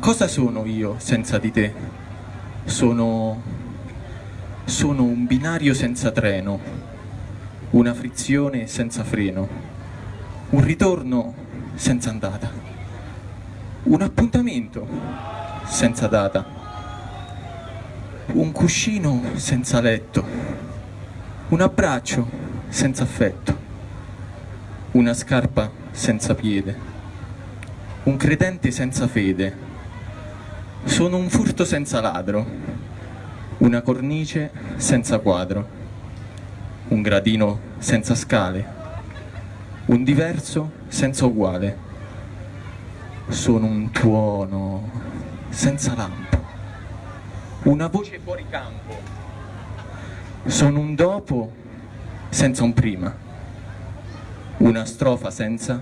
Cosa sono io senza di te? Sono... sono un binario senza treno, una frizione senza freno, un ritorno senza andata, un appuntamento senza data, un cuscino senza letto, un abbraccio senza affetto, una scarpa senza piede, un credente senza fede, sono un furto senza ladro, una cornice senza quadro, un gradino senza scale, un diverso senza uguale. Sono un tuono senza lampo, una voce fuori campo. Sono un dopo senza un prima, una strofa senza